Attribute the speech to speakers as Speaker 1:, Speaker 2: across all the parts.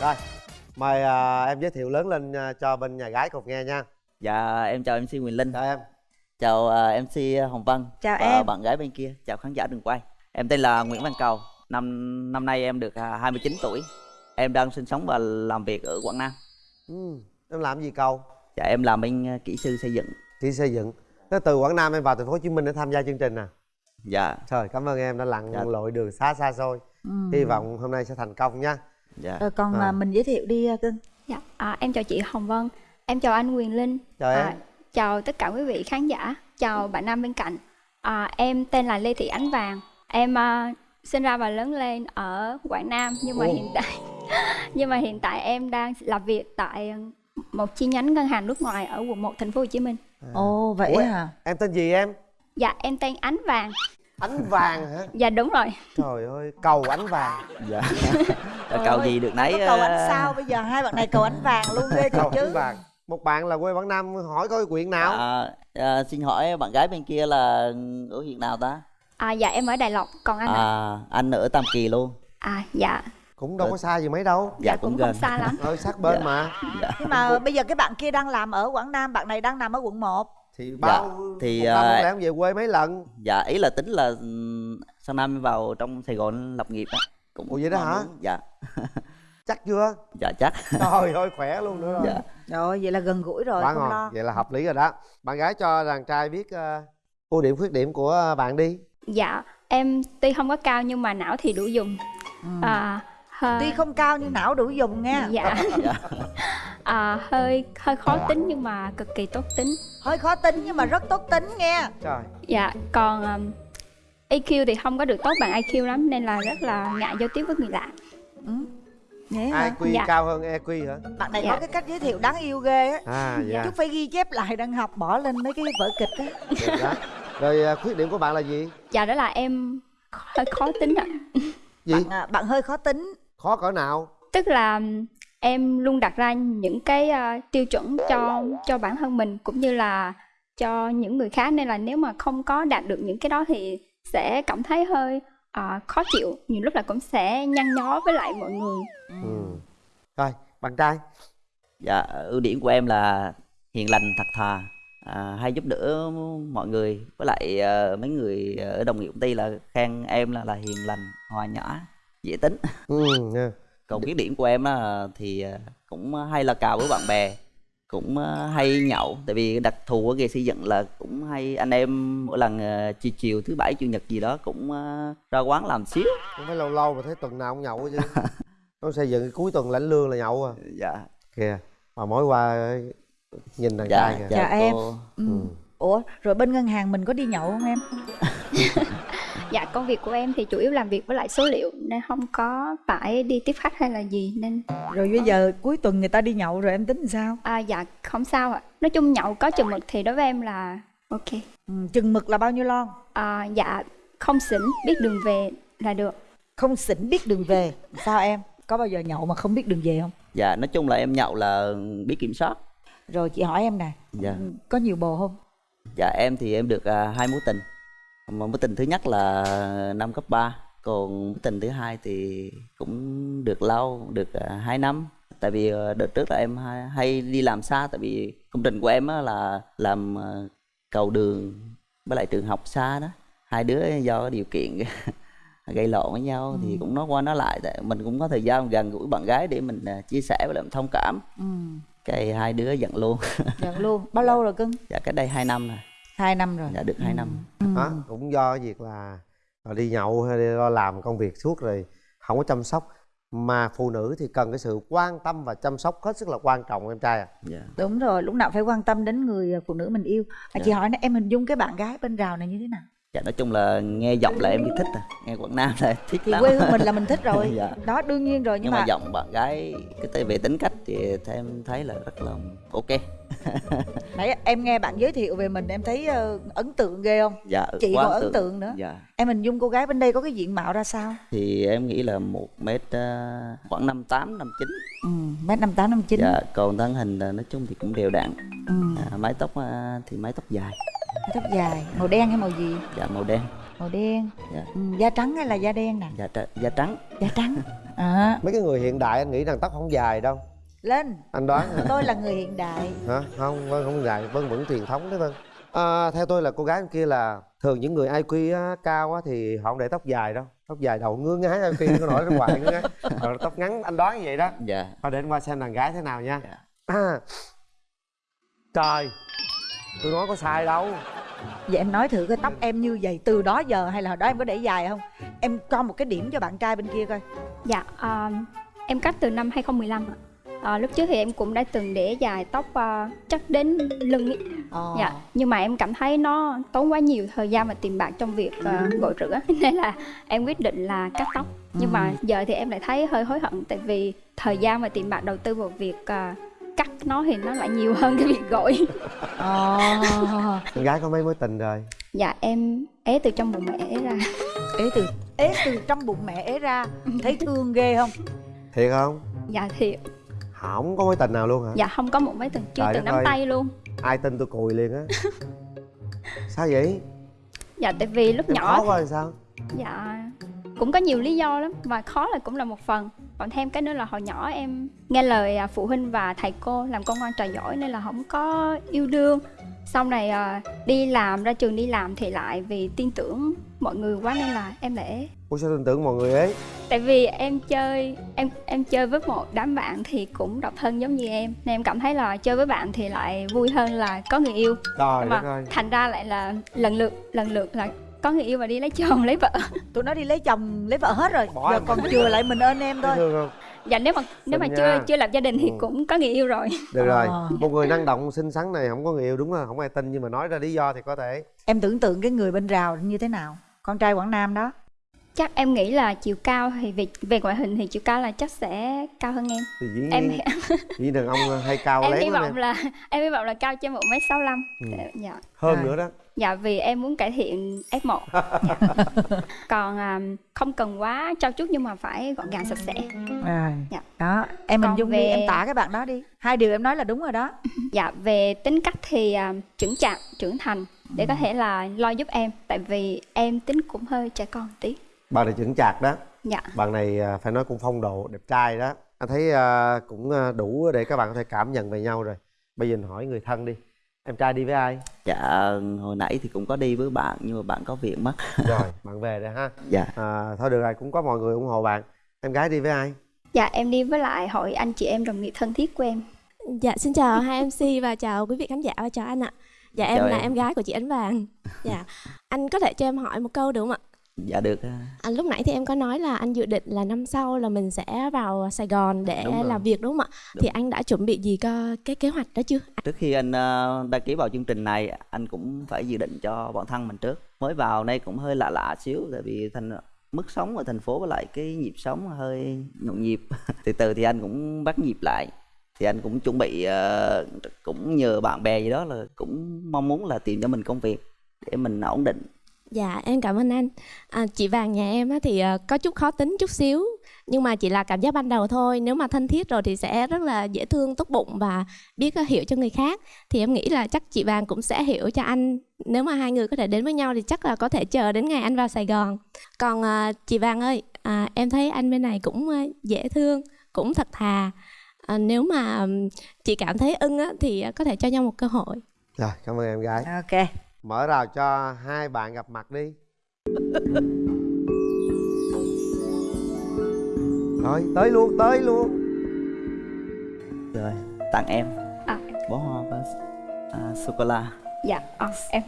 Speaker 1: rồi mời à, em giới thiệu lớn lên à, cho bên nhà gái cùng nghe nha.
Speaker 2: Dạ em chào MC Quyền Linh.
Speaker 1: Chào em.
Speaker 2: Chào à, MC Hồng Vân
Speaker 3: Chào
Speaker 2: Và
Speaker 3: em.
Speaker 2: bạn gái bên kia. Chào khán giả đường quay. Em tên là Nguyễn Văn Cầu. Năm năm nay em được à, 29 tuổi. Em đang sinh sống và làm việc ở Quảng Nam.
Speaker 1: Ừ. em làm gì cầu
Speaker 2: Dạ em làm bên à, kỹ sư xây dựng.
Speaker 1: Kỹ xây dựng. Thế từ quảng nam em vào thành phố hồ chí minh để tham gia chương trình à?
Speaker 2: Dạ.
Speaker 1: Trời cảm ơn em đã lặn
Speaker 2: Dạ.
Speaker 1: lội đường xa xa xôi.
Speaker 3: Ừ.
Speaker 1: hy vọng hôm nay sẽ thành công nha
Speaker 2: Dạ
Speaker 3: Rồi còn
Speaker 1: À.
Speaker 3: à, mình giới thiệu đi à, cưng.
Speaker 4: Dạ, à, em chào chị Hồng Vân, em chào anh Quyền Linh,
Speaker 1: chào em
Speaker 4: à, chào tất cả quý vị khán giả, chào bạn nam bên cạnh. À, em tên là Lê Thị Ánh Vàng, em à, sinh ra và lớn lên ở Quảng Nam nhưng mà
Speaker 1: Ồ.
Speaker 4: hiện tại nhưng mà hiện tại em đang làm việc tại một chi nhánh ngân hàng nước ngoài ở quận 1 thành phố Hồ Chí Minh.
Speaker 3: Ồ vậy
Speaker 1: Ủa,
Speaker 3: hả?
Speaker 1: em tên gì em
Speaker 4: Dạ, em tên Ánh Vàng.
Speaker 1: ánh vàng hả
Speaker 4: Dạ đúng rồi.
Speaker 1: trời ơi cầu ánh vàng
Speaker 2: Dạ Dạ, Cầu gì được nấy
Speaker 3: Có cầu ánh
Speaker 2: à,
Speaker 3: sao bây giờ? Hai bạn này cầu ánh vàng luôn ghê
Speaker 1: cầu
Speaker 3: chứ.
Speaker 1: vàng. Một bạn là quê quảng nam hỏi có quyện nào?
Speaker 2: À, à, Xin hỏi bạn gái bên kia là ở huyện nào ta?
Speaker 4: À, dạ em ở Đài Lộc, còn anh ạ?
Speaker 2: À anh ở Tam Kỳ luôn.
Speaker 4: À, dạ,
Speaker 1: cũng đâu có xa gì mấy đâu.
Speaker 2: Dạ,
Speaker 4: dạ
Speaker 2: cũng
Speaker 4: cũng
Speaker 2: gần.
Speaker 4: không xa lắm.
Speaker 1: ơi sát bên
Speaker 2: Dạ.
Speaker 1: mà.
Speaker 3: Nhưng mà bây giờ cái bạn kia đang làm ở Quảng Nam, bạn này đang nằm ở quận 1.
Speaker 1: thì bao
Speaker 2: thì,
Speaker 1: một năm
Speaker 2: à,
Speaker 1: em về quê mấy lần?
Speaker 2: Dạ ý là tính là sang năm vào trong Sài Gòn lập nghiệp á cũng
Speaker 1: Ủa vậy đó hả?
Speaker 2: muốn- Dạ
Speaker 1: chắc chưa
Speaker 2: dạ chắc
Speaker 1: trời ơi khỏe luôn nữa rồi
Speaker 2: dạ
Speaker 3: Rồi vậy là gần gũi rồi,
Speaker 1: quá
Speaker 3: không
Speaker 1: ngon
Speaker 3: lo.
Speaker 1: vậy là hợp lý rồi đó bạn gái cho đàn trai biết ờ, ưu điểm khuyết điểm của bạn đi
Speaker 4: Dạ, em tuy không có cao nhưng mà não thì đủ dùng.
Speaker 3: Ừ.
Speaker 4: À, hơi...
Speaker 3: Tuy không cao nhưng não đủ dùng nha.
Speaker 4: dạ
Speaker 2: dạ
Speaker 4: à, hơi hơi khó tính nhưng mà cực kỳ tốt tính
Speaker 3: Hơi khó tính nhưng mà rất tốt tính nghe.
Speaker 1: trời
Speaker 4: dạ còn um, EQ thì không có được tốt bằng IQ lắm nên là rất là ngại giao tiếp với người lạ
Speaker 3: Ừ. Vậy hả?
Speaker 1: IQ
Speaker 4: Dạ.
Speaker 1: cao hơn EQ hả
Speaker 3: Bạn này
Speaker 4: Dạ.
Speaker 3: có cái cách giới thiệu đáng yêu ghê á.
Speaker 1: à dạ
Speaker 3: Chút phải ghi chép lại đang học bỏ lên mấy cái vở kịch á.
Speaker 1: rồi ờ, khuyết điểm của bạn là gì
Speaker 4: dạ đó là em hơi khó tính ạ
Speaker 1: gì
Speaker 3: Bạn, à, bạn hơi khó tính.
Speaker 1: khó cỡ nào
Speaker 4: tức là em luôn đặt ra những cái uh, tiêu chuẩn cho cho bản thân mình cũng như là cho những người khác nên là nếu mà không có đạt được những cái đó thì sẽ cảm thấy hơi uh, khó chịu nhiều lúc là cũng sẽ nhăn nhó với lại mọi người.
Speaker 1: Ừ. rồi bạn trai.
Speaker 2: Dạ ưu điểm của em là hiền lành thật thà à, hay giúp đỡ mọi người. Với lại ờ, mấy người ở đồng nghiệp công ty là khen em là là hiền lành hòa nhã dễ tính.
Speaker 1: Ừ nha.
Speaker 2: còn khuyết điểm của em là thì ờ, cũng hay là cào với bạn bè cũng ờ, hay nhậu tại vì đặc thù của nghề xây dựng là cũng hay anh em mỗi lần ờ, chiều chiều thứ bảy chủ nhật gì đó cũng ờ, ra quán làm xíu
Speaker 1: không phải lâu lâu mà thấy tuần nào cũng nhậu chứ nó xây dựng cuối tuần lãnh lương là nhậu à
Speaker 2: dạ
Speaker 1: kìa mà mỗi qua nhìn đàn
Speaker 2: dạ
Speaker 1: trai kìa
Speaker 3: Dạ, em.
Speaker 2: cô.
Speaker 3: Ừ.
Speaker 1: Ừ.
Speaker 3: Ủa, rồi bên ngân hàng mình có đi nhậu không em?
Speaker 4: Dạ công việc của em thì chủ yếu làm việc với lại số liệu nên không có phải đi tiếp khách hay là gì nên
Speaker 3: Rồi bây giờ cuối tuần người ta đi nhậu rồi em tính làm sao?
Speaker 4: à, dạ không sao ạ. Nói chung nhậu có chừng mực thì đối với em là ok.
Speaker 3: Ừ, chừng mực là bao nhiêu lon?
Speaker 4: À, dạ không xỉn biết đường về là được.
Speaker 3: Không xỉn biết đường về. Sao em? Có bao giờ nhậu mà không biết đường về không?
Speaker 2: dạ nói chung là em nhậu là biết kiểm soát
Speaker 3: Rồi chị hỏi em nè,
Speaker 2: dạ
Speaker 3: ừ, có nhiều bồ không?
Speaker 2: dạ em thì em được à, hai mối tình mà mối tình thứ nhất là năm cấp 3 còn mối tình thứ hai thì cũng được lâu được à, hai năm. Tại vì à, đợt trước là em hay, hay đi làm xa tại vì công trình của em là làm à, cầu đường với lại trường học xa đó. Hai đứa do điều kiện gây lộn với nhau thì cũng nói qua nói lại tại mình cũng có thời gian gần gũi bạn gái để mình à, chia sẻ với lại mình thông cảm.
Speaker 3: Ừ,
Speaker 2: cái hai đứa giận luôn.
Speaker 3: Nhận luôn. Bao lâu rồi cưng?
Speaker 2: dạ cách đây hai năm rồi.
Speaker 3: Hai năm rồi.
Speaker 2: dạ được hai năm.
Speaker 3: Ừ.
Speaker 1: đó cũng do cái việc là là đi nhậu hay đi lo làm công việc suốt rồi không có chăm sóc mà phụ nữ thì cần cái sự quan tâm và chăm sóc hết sức là quan trọng em trai à
Speaker 2: dạ
Speaker 3: Đúng rồi, lúc nào phải quan tâm đến người phụ nữ mình yêu. À,
Speaker 2: Dạ.
Speaker 3: chị hỏi nè, em hình dung cái bạn gái bên rào này như thế nào?
Speaker 2: dạ nói chung là nghe giọng là em biết thích à nghe quảng nam là thích
Speaker 3: Thì
Speaker 2: lắm
Speaker 3: quê hương mình là mình thích rồi.
Speaker 2: Dạ.
Speaker 3: Đó đương nhiên rồi nhưng,
Speaker 2: nhưng mà,
Speaker 3: mà,
Speaker 2: giọng bạn gái cái về tính cách thì em thấy là rất là ok
Speaker 3: nãy em nghe bạn giới thiệu về mình em thấy ờ, ấn tượng ghê không?
Speaker 2: dạ
Speaker 3: Chị còn ấn tượng. nữa.
Speaker 2: dạ.
Speaker 3: Em hình dung cô gái bên đây có cái diện mạo ra sao?
Speaker 2: thì em nghĩ là một mét ờ, khoảng năm tám năm chín.
Speaker 3: Ừ, mét năm tám năm chín.
Speaker 2: dạ còn thân hình là nói chung thì cũng đều đặn.
Speaker 3: Ừ,
Speaker 2: à, mái tóc ờ, thì mái tóc dài.
Speaker 3: Tóc dài, màu đen hay màu gì?
Speaker 2: dạ màu đen.
Speaker 3: Màu đen.
Speaker 2: Dạ.
Speaker 3: ừ, da trắng hay là da đen nè?
Speaker 2: Da, tr- da trắng.
Speaker 3: Da trắng. À,
Speaker 1: mấy cái người hiện đại anh nghĩ rằng tóc không dài đâu
Speaker 3: lên.
Speaker 1: Anh đoán hả?
Speaker 3: tôi là người hiện đại.
Speaker 1: Hả? Không vân không dài vân vẫn truyền thống đấy vân. À, theo tôi là cô gái bên kia là thường những người IQ á, cao á, thì họ không để tóc dài đâu. Tóc dài đầu ngứa ngái IQ nó nổi ra ngoài ngứa ngái rồi tóc ngắn anh đoán như vậy đó.
Speaker 2: Dạ.
Speaker 1: Thôi để anh qua xem đàn gái thế nào nha.
Speaker 2: Dạ.
Speaker 1: à, trời tôi nói có sai đâu.
Speaker 3: Vậy em nói thử cái tóc em như vậy từ đó giờ hay là hồi đó em có để dài không? Em cho một cái điểm cho bạn trai bên kia coi.
Speaker 4: Dạ, à, em cắt từ năm 2015 ạ. À, lúc trước thì em cũng đã từng để dài tóc à, chắc đến lưng ý.
Speaker 3: ờ.
Speaker 4: Dạ, nhưng mà em cảm thấy nó tốn quá nhiều thời gian và tiền bạc trong việc à, gội rửa nên là em quyết định là cắt tóc. Nhưng mà giờ thì em lại thấy hơi hối hận tại vì thời gian và tiền bạc đầu tư vào việc à, cắt nó thì nó lại nhiều hơn cái việc gội.
Speaker 3: ờ.
Speaker 1: con gái có mấy mối tình rồi
Speaker 4: Dạ, em ế từ trong bụng mẹ ế ra.
Speaker 3: ế từ ế từ trong bụng mẹ ế ra thấy thương ghê không
Speaker 1: thiệt không
Speaker 4: Dạ thì
Speaker 1: không có mối tình nào luôn hả?
Speaker 4: Dạ không có một mấy từng chưa từng nắm
Speaker 1: ơi.
Speaker 4: tay luôn.
Speaker 1: ai tin tôi cùi liền á. Sao vậy?
Speaker 4: Dạ tại vì lúc
Speaker 1: em
Speaker 4: nhỏ
Speaker 1: khó quá làm sao?
Speaker 4: Dạ cũng có nhiều lý do lắm và khó là cũng là một phần. Còn thêm cái nữa là hồi nhỏ em nghe lời à, phụ huynh và thầy cô làm con ngoan trò giỏi nên là không có yêu đương. Sau này à, đi làm ra trường đi làm thì lại vì tin tưởng mọi người quá nên là em để
Speaker 1: Ủa sao tin tưởng mọi người ấy
Speaker 4: tại vì em chơi em em chơi với một đám bạn thì cũng độc thân giống như em. Nên em cảm thấy là chơi với bạn thì lại vui hơn là có người yêu.
Speaker 1: Đất
Speaker 4: mà
Speaker 1: ơi
Speaker 4: thành ra lại là lần lượt lần lượt là có người yêu và đi lấy chồng lấy vợ.
Speaker 3: Tụi nó đi lấy chồng lấy vợ hết rồi.
Speaker 1: Bỏ
Speaker 3: giờ còn chừa lại mình ơn em thôi.
Speaker 1: Không?
Speaker 4: Dạ nếu mà nếu mà chưa
Speaker 1: nha.
Speaker 4: chưa lập gia đình thì
Speaker 1: Ừ.
Speaker 4: cũng có người yêu rồi.
Speaker 1: Được rồi
Speaker 3: Ờ.
Speaker 1: một người năng động xinh xắn này không có người yêu đúng là không ai tin nhưng mà nói ra lý do thì có thể.
Speaker 3: Em tưởng tượng cái người bên rào như thế nào? Con trai quảng nam đó
Speaker 4: chắc em nghĩ là chiều cao thì về về ngoại hình thì chiều cao là chắc sẽ cao hơn em.
Speaker 1: Thì dĩ
Speaker 4: em
Speaker 1: dĩ đàn ông hay cao
Speaker 4: em
Speaker 1: lén
Speaker 4: hy vọng
Speaker 1: em.
Speaker 4: là em hy vọng là cao trên một m sáu
Speaker 1: Ừ.
Speaker 4: dạ.
Speaker 1: Hơn
Speaker 3: Rồi.
Speaker 1: nữa đó.
Speaker 4: Dạ vì em muốn cải thiện F1 còn à, không cần quá trau chuốt nhưng mà phải gọn gàng sạch sẽ.
Speaker 3: À,
Speaker 4: Dạ.
Speaker 3: đó em
Speaker 4: Còn
Speaker 3: hình dung đi
Speaker 4: về-
Speaker 3: em tả cái bạn đó đi. Hai điều em nói là đúng rồi đó.
Speaker 4: Dạ về tính cách thì à, trưởng chạc trưởng thành để có thể là lo giúp em. Tại vì em tính cũng hơi trẻ con tí
Speaker 1: bạn này chững chạc đó.
Speaker 4: Dạ.
Speaker 1: Bạn này à, phải nói cũng phong độ đẹp trai đó. Anh thấy à, cũng à, đủ để các bạn có thể cảm nhận về nhau rồi. Bây giờ mình hỏi người thân đi. Em trai đi với ai?
Speaker 2: Dạ hồi nãy thì cũng có đi với bạn nhưng mà bạn có việc mất.
Speaker 1: Rồi bạn về rồi ha.
Speaker 2: Dạ.
Speaker 1: À, thôi được rồi cũng có mọi người ủng hộ bạn. Em gái đi với ai?
Speaker 4: Dạ em đi với lại hội anh chị em đồng nghiệp thân thiết của em.
Speaker 5: Dạ xin chào hai MC và chào quý vị khán giả và chào anh ạ. Dạ em
Speaker 2: Chào
Speaker 5: là
Speaker 2: em.
Speaker 5: em gái của chị Ánh Vàng. Dạ. Anh có thể cho em hỏi một câu được không ạ?
Speaker 2: Dạ được à.
Speaker 5: Anh lúc nãy thì em có nói là anh dự định là năm sau là mình sẽ vào Sài Gòn để làm việc đúng không ạ?
Speaker 2: Đúng.
Speaker 5: Thì anh đã chuẩn bị gì cho cái kế hoạch đó chưa?
Speaker 2: trước khi anh ờ, đăng ký vào chương trình này anh cũng phải dự định cho bản thân mình trước mới vào đây cũng hơi lạ lạ xíu tại vì thành mức sống ở thành phố với lại cái nhịp sống hơi nhộn nhịp từ từ thì anh cũng bắt nhịp lại thì anh cũng chuẩn bị ờ, cũng nhờ bạn bè gì đó là cũng mong muốn là tìm cho mình công việc để mình ổn định
Speaker 5: Dạ em cảm ơn anh. À, chị Vàng nhà em á, thì ờ, có chút khó tính chút xíu nhưng mà chỉ là cảm giác ban đầu thôi. Nếu mà thân thiết rồi thì sẽ rất là dễ thương, tốt bụng và biết ờ, hiểu cho người khác. Thì em nghĩ là chắc chị Vàng cũng sẽ hiểu cho anh. Nếu mà hai người có thể đến với nhau thì chắc là có thể chờ đến ngày anh vào Sài Gòn. Còn ờ, chị Vàng ơi, à, em thấy anh bên này cũng dễ thương, cũng thật thà. À, nếu mà chị cảm thấy ưng á, thì có thể cho nhau một cơ hội.
Speaker 1: rồi cảm ơn em gái
Speaker 3: ok
Speaker 1: mở rào cho hai bạn gặp mặt đi. Rồi tới luôn tới luôn.
Speaker 2: Rồi tặng em.
Speaker 4: À.
Speaker 2: bó hoa và à, sô cô la.
Speaker 4: Dạ ờ, em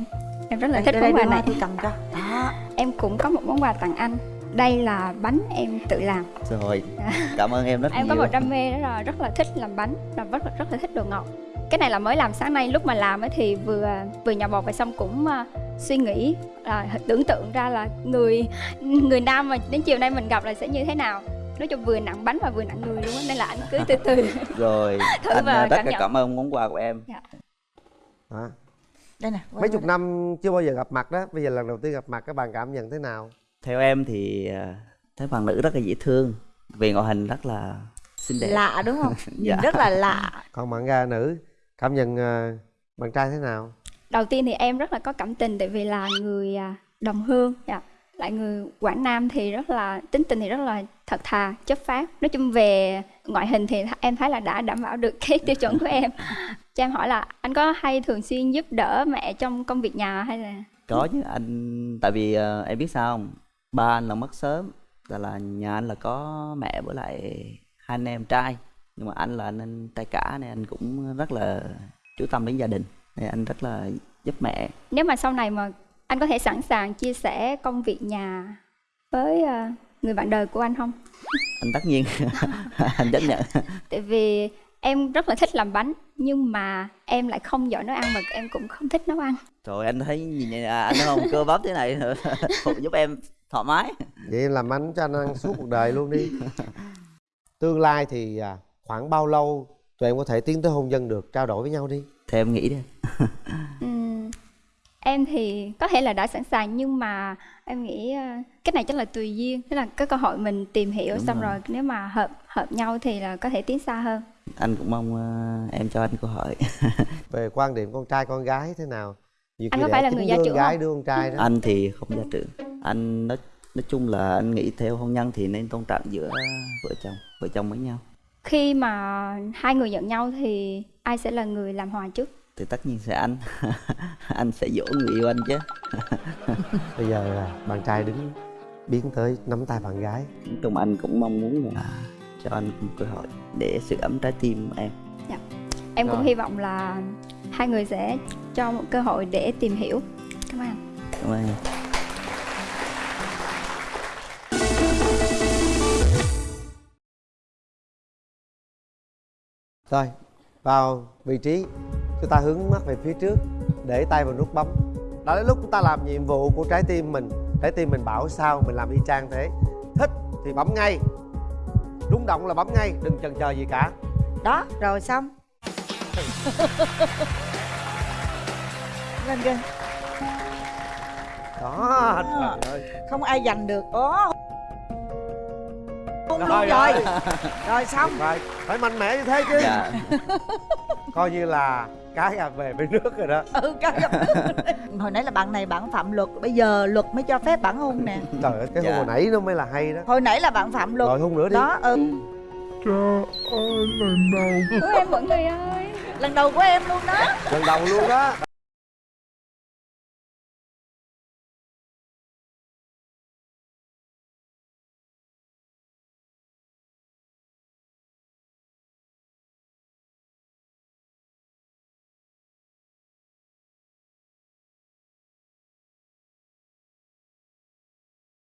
Speaker 4: em rất là
Speaker 3: đây,
Speaker 4: thích
Speaker 3: đây,
Speaker 4: món quà này.
Speaker 3: tôi cầm cho. Đó
Speaker 4: em cũng có một món quà tặng anh. Đây là bánh em tự làm.
Speaker 2: Rồi cảm ơn em rất
Speaker 4: em
Speaker 2: nhiều.
Speaker 4: có một đam mê đó là rất là thích làm bánh và rất là rất là thích đồ ngọt cái này là mới làm sáng nay lúc mà làm ấy thì vừa vừa nhỏ bột và xong cũng à, suy nghĩ à, tưởng tượng ra là người người nam mà đến chiều nay mình gặp là sẽ như thế nào. Nói chung vừa nặng bánh và vừa nặng người luôn á nên là anh cứ từ từ.
Speaker 2: Rồi
Speaker 4: Thử
Speaker 2: anh
Speaker 4: và
Speaker 2: à, rất
Speaker 4: cảm
Speaker 2: là
Speaker 4: nhận.
Speaker 2: cảm ơn món quà của em.
Speaker 1: Đó.
Speaker 3: đây nè
Speaker 1: mấy chục năm chưa bao giờ gặp mặt đó. Bây giờ lần đầu tiên gặp mặt các bạn cảm nhận thế nào?
Speaker 2: Theo em thì à, thấy bạn nữ rất là dễ thương về ngoại hình rất là xinh đẹp.
Speaker 3: Lạ đúng không? Nhìn
Speaker 2: Dạ.
Speaker 3: rất là lạ.
Speaker 1: Còn bạn gái nữ cảm nhận ờ, bạn trai thế nào?
Speaker 4: Đầu tiên thì em rất là có cảm tình tại vì là người à, đồng hương dạ. Lại người quảng nam thì rất là tính tình thì rất là thật thà chất phác. Nói chung về ngoại hình thì em thấy là đã đảm bảo được cái tiêu chuẩn của em. Cho em hỏi là anh có hay thường xuyên giúp đỡ mẹ trong công việc nhà hay là?
Speaker 2: Có chứ anh tại vì ờ, em biết sao không? Ba anh là mất sớm là là nhà anh là có mẹ với lại hai anh em trai nhưng mà anh là anh, anh trai cả nên anh cũng rất là chú tâm đến gia đình. Nên anh rất là giúp mẹ.
Speaker 4: Nếu mà sau này mà anh có thể sẵn sàng chia sẻ công việc nhà với ờ, người bạn đời của anh không?
Speaker 2: Anh tất nhiên. Anh chấp nhận.
Speaker 4: Tại vì em rất là thích làm bánh nhưng mà em lại không giỏi nấu ăn và em cũng không thích nấu ăn.
Speaker 2: Rồi anh thấy nhìn này, à, anh không? Cơ bắp thế này. Giúp em thoải mái.
Speaker 1: Vậy em làm anh cho anh ăn suốt cuộc đời luôn đi. Tương lai thì à, khoảng bao lâu tụi em có thể tiến tới hôn nhân được? Trao đổi với nhau đi.
Speaker 2: Theo em nghĩ đi.
Speaker 4: Ừm, em thì có thể là đã sẵn sàng nhưng mà em nghĩ ờ, cái này chắc là tùy duyên. Tức là cái cơ hội mình tìm hiểu
Speaker 2: Đúng
Speaker 4: xong
Speaker 2: rồi.
Speaker 4: rồi. nếu mà hợp hợp nhau thì là có thể tiến xa hơn.
Speaker 2: Anh cũng mong ờ, em cho anh câu hỏi
Speaker 1: về quan điểm con trai con gái thế nào? Nhiều
Speaker 4: Anh có phải là người gia trưởng
Speaker 1: gái
Speaker 4: không?
Speaker 1: đứa con trai đó.
Speaker 2: Anh thì không gia trưởng. Anh nói nói chung là anh nghĩ theo hôn nhân thì nên tôn trọng giữa vợ chồng vợ chồng với nhau
Speaker 4: khi mà hai người giận nhau thì ai sẽ là người làm hòa trước?
Speaker 2: Thì tất nhiên sẽ anh. Anh sẽ dỗ người yêu anh chứ.
Speaker 1: Bây giờ à, bạn trai đứng biến tới nắm tay bạn gái.
Speaker 2: Nói chung anh cũng mong muốn là cho anh một cơ hội để sự ấm trái tim em.
Speaker 4: Em cũng
Speaker 1: Rồi.
Speaker 4: hy vọng là hai người sẽ cho một cơ hội để tìm hiểu. Cảm ơn anh.
Speaker 2: Cảm ơn em
Speaker 1: rồi vào vị trí chúng ta hướng mắt về phía trước để tay vào nút bấm. Đó đến lúc chúng ta làm nhiệm vụ của trái tim mình. Trái tim mình bảo sao mình làm y chang thế. Thích thì bấm ngay. Rung động là bấm ngay đừng chần chờ gì cả.
Speaker 3: Đó rồi xong. Lên kìa
Speaker 1: đó trời ơi
Speaker 3: không ai giành được. Ố Hôn luôn
Speaker 1: Rồi,
Speaker 3: rồi.
Speaker 1: rồi.
Speaker 3: rồi xong.
Speaker 1: Phải phải mạnh mẽ như thế chứ.
Speaker 2: Dạ.
Speaker 1: Coi như là cái à về với nước rồi đó.
Speaker 3: Ừ cái hồi nãy là bạn này bạn phạm luật bây giờ luật mới cho phép bạn hôn nè.
Speaker 1: Trời ơi cái
Speaker 2: Dạ.
Speaker 1: hồi nãy nó mới là hay đó.
Speaker 3: Hồi nãy là bạn phạm luật.
Speaker 1: Rồi hôn nữa đi.
Speaker 3: Đó ừ.
Speaker 4: Ủa, em mọi người ơi.
Speaker 3: Lần đầu của em luôn đó.
Speaker 1: Lần đầu luôn đó